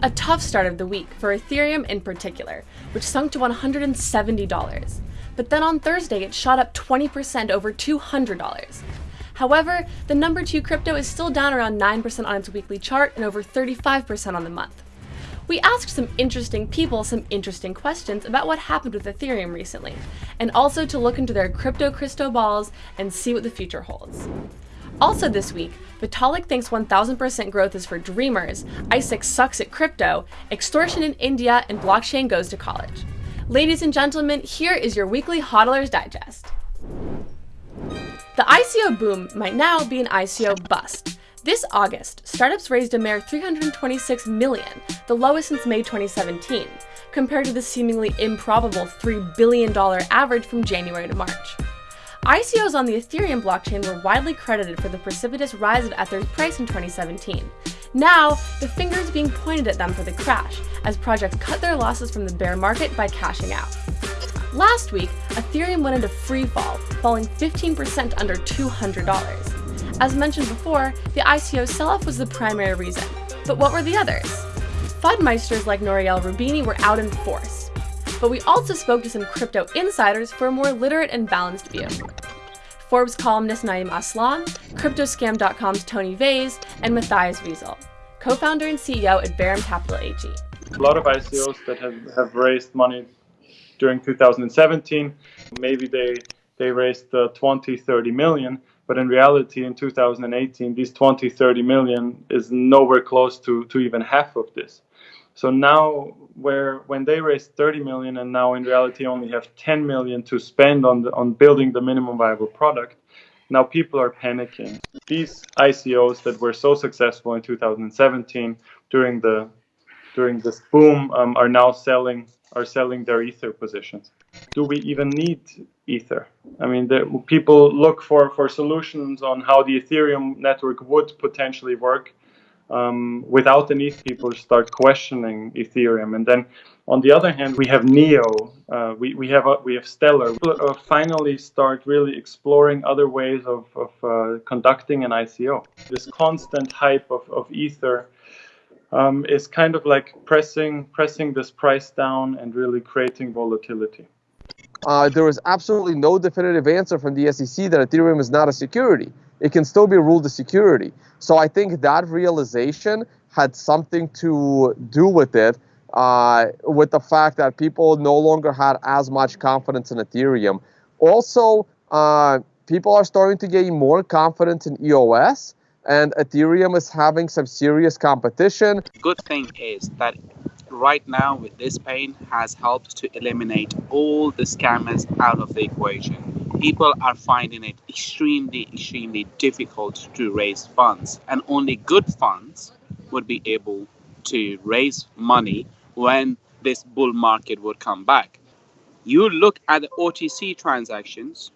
A tough start of the week for Ethereum in particular, which sunk to $170. But then on Thursday, it shot up 20% over $200. However, the number two crypto is still down around 9% on its weekly chart and over 35% on the month. We asked some interesting people some interesting questions about what happened with Ethereum recently, and also to look into their crypto crystal balls and see what the future holds. Also this week, Vitalik thinks 1000% growth is for dreamers, ICE sucks at crypto, extortion in India, and blockchain goes to college. Ladies and gentlemen, here is your weekly HODLers Digest. The ICO boom might now be an ICO bust. This August, startups raised a mere 326 million, the lowest since May 2017, compared to the seemingly improbable $3 billion average from January to March. ICOs on the Ethereum blockchain were widely credited for the precipitous rise of Ether's price in 2017. Now, the finger is being pointed at them for the crash, as projects cut their losses from the bear market by cashing out. Last week, Ethereum went into free fall, falling 15% under $200. As mentioned before, the ICO sell-off was the primary reason. But what were the others? Fudmeisters like Nouriel Roubini were out in force but we also spoke to some crypto insiders for a more literate and balanced view. Forbes columnist Naeem Aslam, CryptoScam.com's Tone Vays, and Matthias Wiesel, co-founder and CEO at Barum Capital AG. A lot of ICOs that have, have raised money during 2017, maybe they, they raised uh, 20, 30 million, but in reality in 2018, these 20, 30 million is nowhere close to, to even half of this. So now, where when they raised 30 million and now in reality only have 10 million to spend on the, on building the minimum viable product, now people are panicking. These ICOs that were so successful in 2017 during the during this boom um, are now selling are selling their ether positions. Do we even need ether? I mean, the, people look for for solutions on how the Ethereum network would potentially work um, without the ETH, people start questioning Ethereum. And then on the other hand, we have Neo, uh, we, we have uh, we have Stellar. We'll uh, finally start really exploring other ways of, of uh, conducting an ICO. This constant hype of, of Ether um, is kind of like pressing pressing this price down and really creating volatility. Uh, was absolutely no definitive answer from the SEC that Ethereum is not a security it can still be ruled a security. So I think that realization had something to do with it, uh, with the fact that people no longer had as much confidence in Ethereum. Also, uh, people are starting to gain more confidence in EOS, and Ethereum is having some serious competition. Good thing is that right now with this pain has helped to eliminate all the scammers out of the equation people are finding it extremely, extremely difficult to raise funds. And only good funds would be able to raise money when this bull market would come back. You look at the OTC transactions,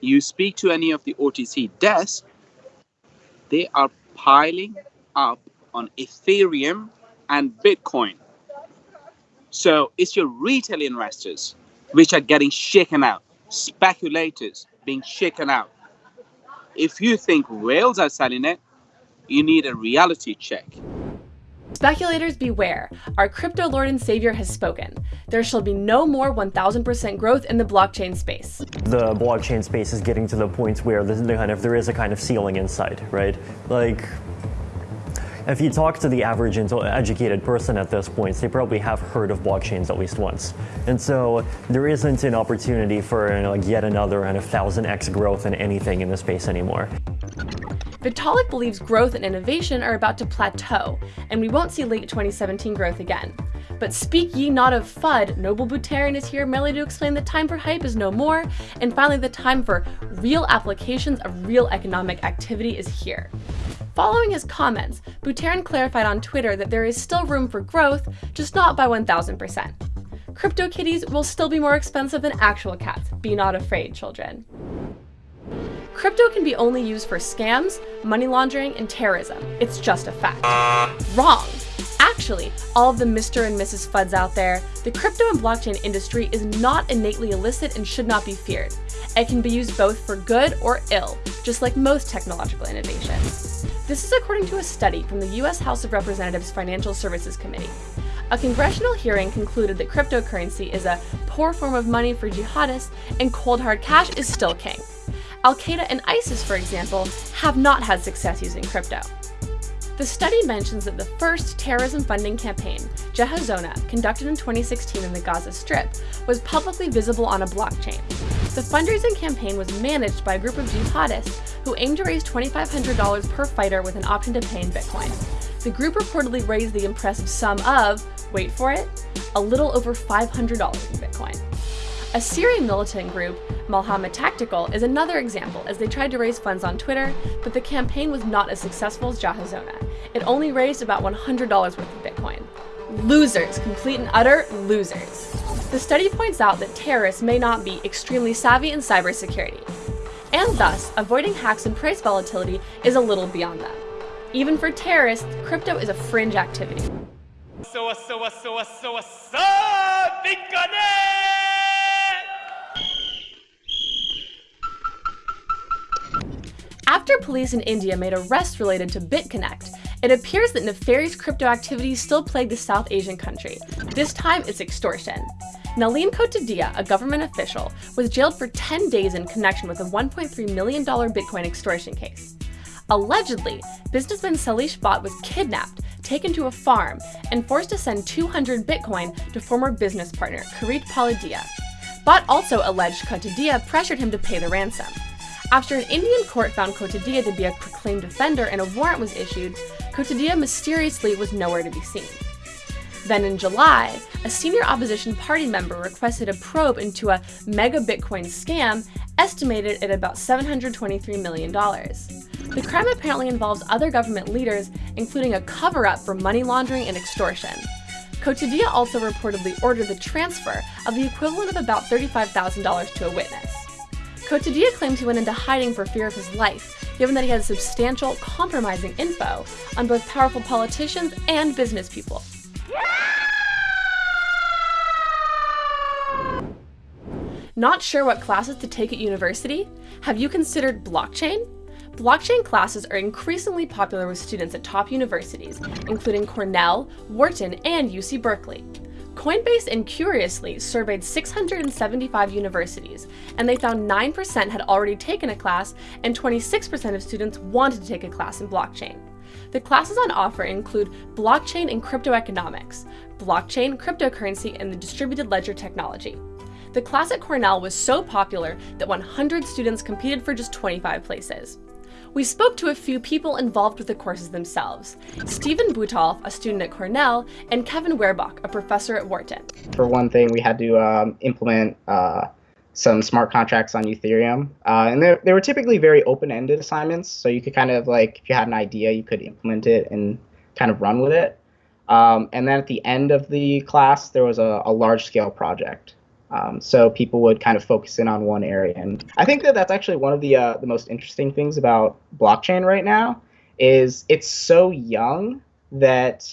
you speak to any of the OTC desks, they are piling up on Ethereum and Bitcoin. So it's your retail investors which are getting shaken out speculators being shaken out. If you think whales are selling it, you need a reality check. Speculators beware, our crypto lord and savior has spoken. There shall be no more 1000% growth in the blockchain space. The blockchain space is getting to the point where kind of, there is a kind of ceiling inside, right? Like, if you talk to the average educated person at this point, they probably have heard of blockchains at least once. And so there isn't an opportunity for you know, like yet another and a thousand X growth in anything in the space anymore. Vitalik believes growth and innovation are about to plateau, and we won't see late 2017 growth again. But speak ye not of FUD, Noble Buterin is here merely to explain the time for hype is no more, and finally the time for real applications of real economic activity is here. Following his comments, Buterin clarified on Twitter that there is still room for growth, just not by 1000%. CryptoKitties will still be more expensive than actual cats. Be not afraid, children. Crypto can be only used for scams, money laundering, and terrorism. It's just a fact. Wrong! Actually, all of the Mr. and Mrs. Fuds out there, the crypto and blockchain industry is not innately illicit and should not be feared. It can be used both for good or ill, just like most technological innovation. This is according to a study from the US House of Representatives Financial Services Committee. A congressional hearing concluded that cryptocurrency is a poor form of money for jihadists and cold hard cash is still king. Al Qaeda and ISIS, for example, have not had success using crypto. The study mentions that the first terrorism funding campaign, Jehazona, conducted in 2016 in the Gaza Strip, was publicly visible on a blockchain. The fundraising campaign was managed by a group of jihadists who aimed to raise $2,500 per fighter with an option to pay in Bitcoin. The group reportedly raised the impressive sum of, wait for it, a little over $500 in Bitcoin. A Syrian militant group, Malhama Tactical, is another example as they tried to raise funds on Twitter, but the campaign was not as successful as Jehazona. It only raised about $100 worth of Bitcoin. Losers, complete and utter losers. The study points out that terrorists may not be extremely savvy in cybersecurity, and thus, avoiding hacks and price volatility is a little beyond them. Even for terrorists, crypto is a fringe activity. So, uh, so, uh, so, uh, so, so, After police in India made arrests related to BitConnect, it appears that nefarious crypto activities still plague the South Asian country. This time, it's extortion. Nalin Kotadiya, a government official, was jailed for 10 days in connection with a $1.3 million Bitcoin extortion case. Allegedly, businessman Shailesh Bhatt was kidnapped, taken to a farm, and forced to send 200 Bitcoin to former business partner Kirit Paladia. Bhatt also alleged Kotadiya pressured him to pay the ransom. After an Indian court found Kotadiya to be a proclaimed offender and a warrant was issued, Kotadiya mysteriously was nowhere to be seen. Then in July, a senior opposition party member requested a probe into a mega Bitcoin scam estimated at about $723 million. The crime apparently involves other government leaders, including a cover up for money laundering and extortion. Kotadiya also reportedly ordered the transfer of the equivalent of about $35,000 to a witness. Kotadiya claims he went into hiding for fear of his life, given that he had substantial, compromising info on both powerful politicians and business people. Not sure what classes to take at university? Have you considered blockchain? Blockchain classes are increasingly popular with students at top universities, including Cornell, Wharton, and UC Berkeley. Coinbase and Qriously surveyed 675 universities, and they found 9% had already taken a class and 26% of students wanted to take a class in blockchain. The classes on offer include blockchain and crypto economics, blockchain, cryptocurrency, and the distributed ledger technology. The class at Cornell was so popular that 100 students competed for just 25 places. We spoke to a few people involved with the courses themselves. Stephen Butolf, a student at Cornell, and Kevin Werbach, a professor at Wharton. For one thing, we had to um, implement uh, some smart contracts on Ethereum. Uh, and they were typically very open-ended assignments, so you could kind of like, if you had an idea, you could implement it and kind of run with it. Um, and then at the end of the class, there was a, a large-scale project. Um, so people would kind of focus in on one area, and I think that that's actually one of the uh, the most interesting things about blockchain right now is it's so young that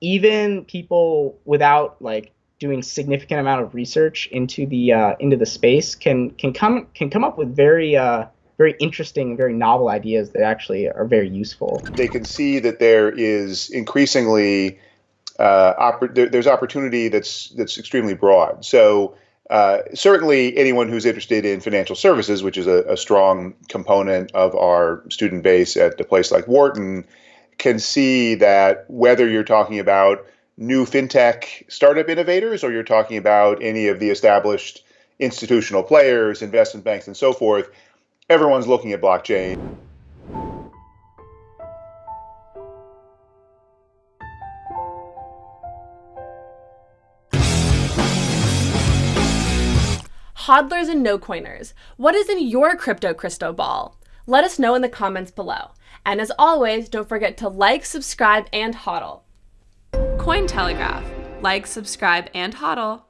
even people without like doing significant amount of research into the uh, into the space can can come can come up with very uh, very interesting, very novel ideas that actually are very useful. They can see that there is increasingly uh, oppor- there, there's opportunity that's that's extremely broad. So uh, certainly anyone who's interested in financial services, which is a, a, strong component of our student base at a place like Wharton, can see that whether you're talking about new fintech startup innovators or you're talking about any of the established institutional players, investment banks, and so forth, everyone's looking at blockchain. Hodlers and no coiners, what is in your crypto crystal ball? Let us know in the comments below. And as always, don't forget to like, subscribe, and hodl. Cointelegraph. Like, subscribe, and hodl.